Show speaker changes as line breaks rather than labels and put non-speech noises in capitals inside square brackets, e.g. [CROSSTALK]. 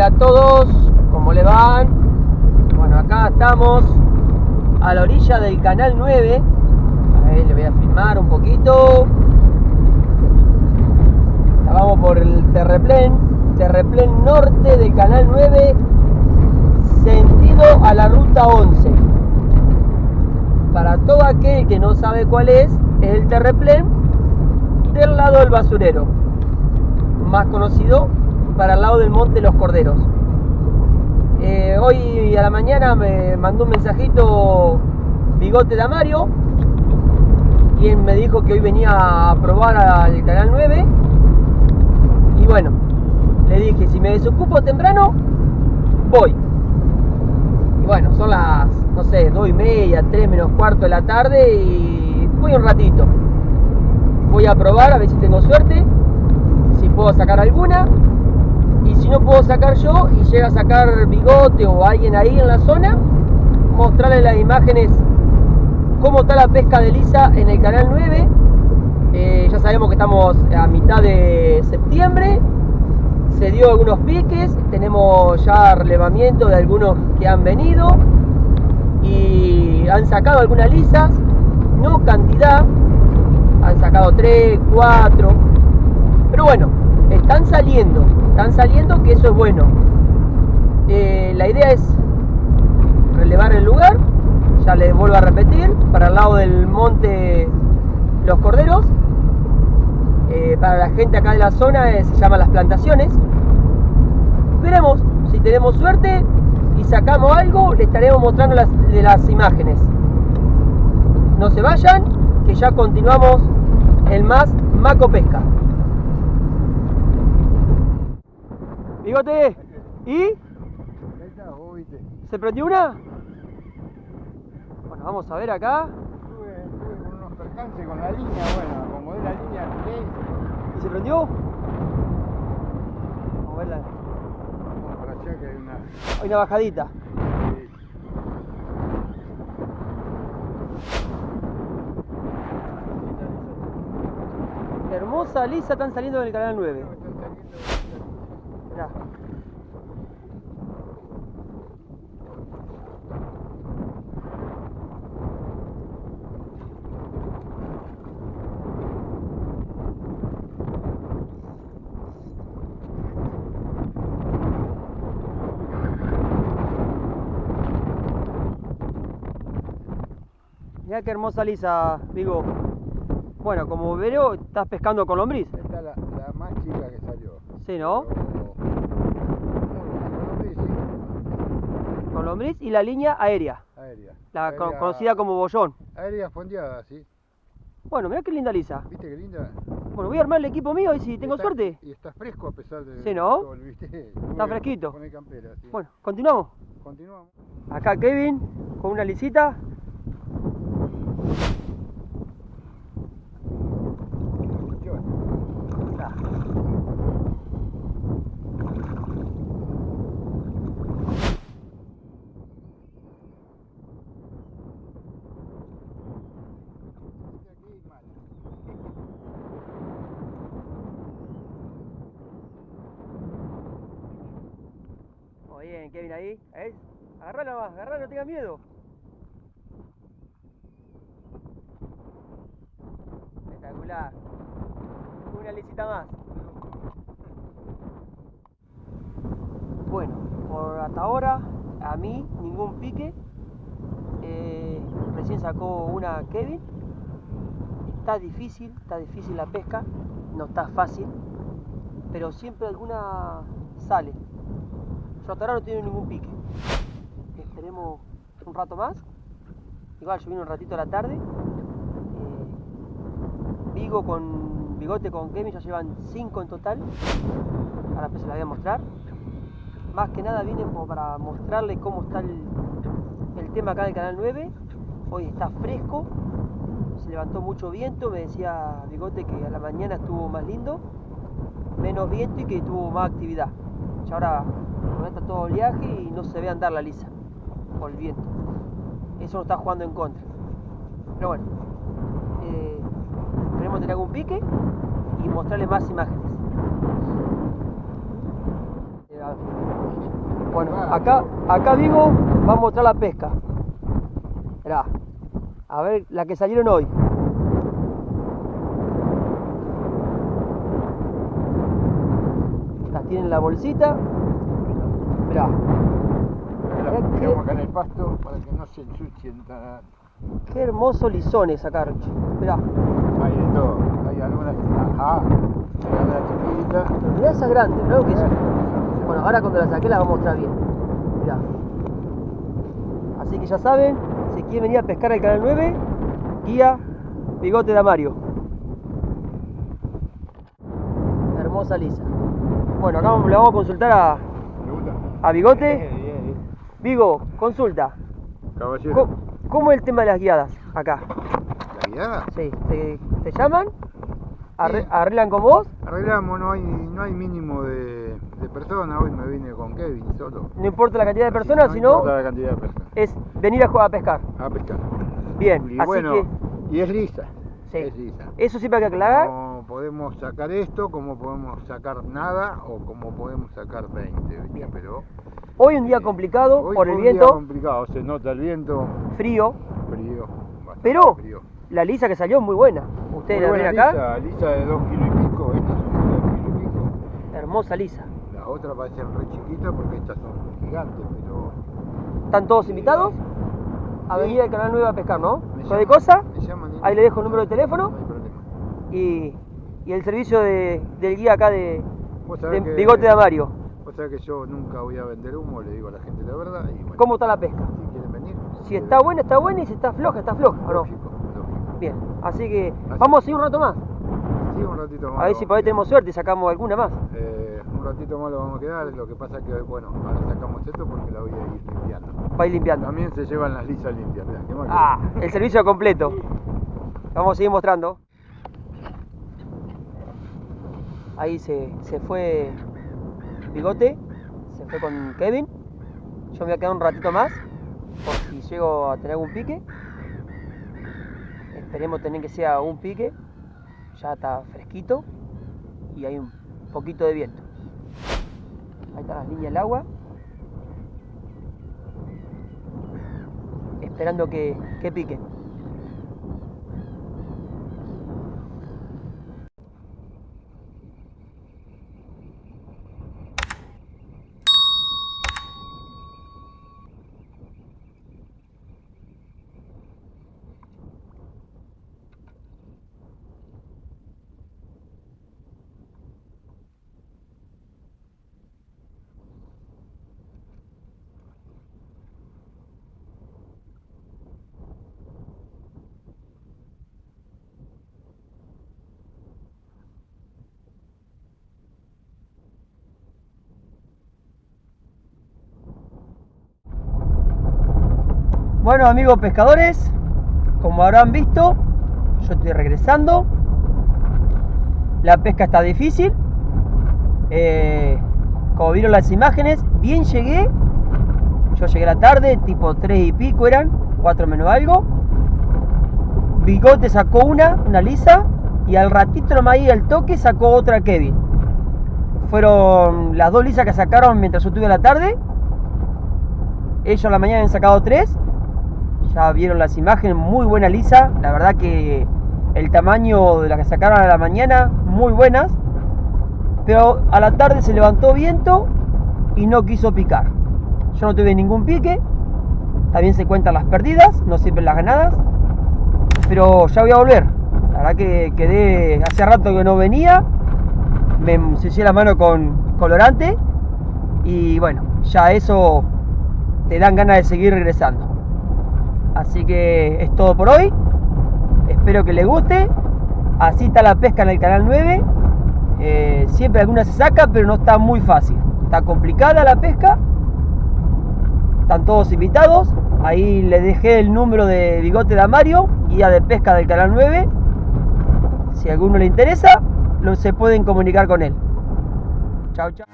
Hola a todos, ¿cómo le van? Bueno, acá estamos a la orilla del canal 9. Ahí le voy a filmar un poquito. Vamos por el terreplén, terreplén norte del canal 9, sentido a la ruta 11. Para todo aquel que no sabe cuál es, es el terreplén del lado del basurero, más conocido para el lado del Monte Los Corderos. Eh, hoy a la mañana me mandó un mensajito Bigote de Amario y él me dijo que hoy venía a probar al canal 9 y bueno, le dije si me desocupo temprano voy y bueno, son las no sé, 2 y media, 3 menos cuarto de la tarde y voy un ratito. Voy a probar a ver si tengo suerte si puedo sacar alguna si no puedo sacar yo y llega a sacar bigote o alguien ahí en la zona, mostrarle las imágenes cómo está la pesca de lisa en el canal 9. Eh, ya sabemos que estamos a mitad de septiembre, se dio algunos piques, tenemos ya relevamiento de algunos que han venido y han sacado algunas lisas, no cantidad, han sacado 3, 4, pero bueno, están saliendo, están saliendo que eso es bueno. Eh, la idea es relevar el lugar, ya les vuelvo a repetir, para el lado del monte Los Corderos. Eh, para la gente acá de la zona eh, se llama Las Plantaciones. Veremos si tenemos suerte y sacamos algo, les estaremos mostrando las, de las imágenes. No se vayan, que ya continuamos el más Maco Pesca. Bigote, ¿y? ¿Se prendió una? Bueno, vamos a ver acá.
Estuve, estuve con unos percances con la línea, bueno, acomodé la línea.
¿Y se prendió? Vamos a verla.
Vamos para allá que hay una.
Hay una bajadita. Hermosa, lisa, están saliendo del canal 9. Mirá qué hermosa lisa, Vigo. Bueno, como veo, estás pescando con lombriz.
Esta es la, la más chica que salió.
Sí, ¿no?
Pero- Bueno, sí, sí,
Con lombriz y la línea aérea,
aérea.
la conocida como bollón.
Aérea fondeada, sí.
Bueno, mirá qué linda lisa.
¿Viste qué linda?
Bueno, voy a armar el equipo mío y si tengo
está-
suerte.
Y está fresco a pesar de.
Sí, ¿no? Está fresquito.
Poné campera, sí.
Bueno, continuamos.
Continuamos.
Acá Kevin con una lisita.
Yo,
Ah.
este aquí mal.
Muy Kevin ahí. ¿Eh? Agarrala más, agarrala, no tengas miedo. Espectacular. Una lisita más. Bueno, por hasta ahora, a mí ningún pique. Eh, recién sacó una Kevin. Está difícil, está difícil la pesca. No está fácil. Pero siempre alguna sale. No tiene ningún pique. Esperemos un rato más. Igual yo vine un ratito a la tarde. Eh, Vigo con Bigote con Kevin ya llevan 5 en total. Ahora pues se la voy a mostrar. Más que nada vine como para mostrarles cómo está el, tema acá en el canal 9. Hoy está fresco. Se levantó mucho viento. Me decía Bigote que a la mañana estuvo más lindo. Menos viento y que tuvo más actividad. Ya ahora está todo oleaje y no se ve andar la lisa por el viento. Eso nos está jugando en contra. Pero bueno, eh, esperemos tener algún pique y mostrarles más imágenes. Eh. Bueno, acá, acá vivo, vamos a mostrar la pesca. A ver la que salieron hoy. Las tienen en la bolsita. Mirá,
Las
Es que-
ponemos acá en el pasto para que no se ensucien tan...
qué hermoso lisones acá, Roche. Mirá,
Hay de todo. Hay algunas... Ajá. Hay algunas chiquitas.
pero mirá esas grandes, ¿no? Que son- Bueno, ahora cuando la saqué la vamos a mostrar bien. Mirá. Así que ya saben, si quieren venir a pescar al canal 9, guía Bigote de Amario. Hermosa lisa. Bueno, acá le vamos a consultar a. a Bigote.
Bien, bien.
Vigo, consulta.
Caballero.
¿Cómo, es el tema de las guiadas acá?
¿La guiada?
Sí, ¿te, te llaman? Arre-
Sí.
¿Arreglan con vos?
Arreglamos, no hay, no hay mínimo de, de personas. Hoy me vine con Kevin solo.
No importa la cantidad de personas,
no
sino
importa la cantidad de personas.
es venir a, jugar a pescar.
A pescar.
Bien,
Y
así
bueno,
que
y es lisa.
Sí.
Es lisa.
eso siempre hay que aclarar.
No podemos sacar esto, como podemos sacar nada o como podemos sacar 20, ¿viste?
Bien.
Pero
Hoy un día
eh,
complicado
hoy
por el
un día
viento,
complicado, se nota el viento,
frío,
frío,
pero
frío.
la lisa que salió es muy buena. Ustedes
Muy
la ven acá,
lisa, lisa de 2 kilos y pico, estas son de 2 kilos y pico.
hermosa lisa.
Las otras parecen re chiquitas porque estas son gigantes, pero
¿Están todos invitados? A
Sí.
venir al canal 9 a pescar, ¿no? Cualquier
llaman-
cosa,
me llaman y-
ahí le dejo el número de teléfono
No hay problema.
y, y el servicio de- del guía acá de,
que-
Bigote de Amario.
Vos sabés que yo nunca voy a vender humo, le digo a la gente la verdad y bueno,
¿Cómo está la pesca?
si quieren venir.
Si está buena, está buena y si está floja, está floja, ¿o no?
Lógico, lógico.
Bien, así que
Así.
vamos a seguir un rato más.
Sí, un ratito más.
A ver si por ahí
a
tenemos suerte y sacamos alguna más.
Eh, un ratito más lo vamos a quedar, lo que pasa es que, bueno, ahora sacamos esto porque la voy a ir limpiando.
Para ir limpiando.
También se llevan las lisas limpias, mirá, ¿qué
Ah, el servicio completo. [LAUGHS] Vamos a seguir mostrando. Ahí se, se fue Bigote, se fue con Kevin. Yo me voy a quedar un ratito más, por si llego a tener algún pique. Esperemos tener que sea un pique. Ya está fresquito y hay un poquito de viento. Ahí están las líneas del agua. Esperando que, que pique. Bueno amigos pescadores, como habrán visto, yo estoy regresando. La pesca está difícil. Eh, como vieron las imágenes, bien llegué. Yo llegué la tarde, tipo 3 y pico eran, 4 menos algo. Bigote sacó una, una lisa, y al ratito nomás ahí al toque sacó otra Kevin. Fueron las dos lisas que sacaron mientras yo estuve a la tarde. Ellos a la mañana han sacado tres. Ya vieron las imágenes, muy buena lisa. La verdad que el tamaño de las que sacaron a la mañana, muy buenas. Pero a la tarde se levantó viento y no quiso picar. Yo no tuve ningún pique. También se cuentan las perdidas, no siempre las ganadas. Pero ya voy a volver. La verdad que quedé hace rato que no venía. Me ensucié la mano con colorante. Y bueno, ya eso te dan ganas de seguir regresando. Así que es todo por hoy. Espero que les guste. Así está la pesca en el canal 9. Eh, siempre alguna se saca, pero no está muy fácil. Está complicada la pesca. Están todos invitados. Ahí les dejé el número de Bigote de Amario, guía de pesca del canal 9. Si a alguno le interesa, lo, se pueden comunicar con él. Chao, chao.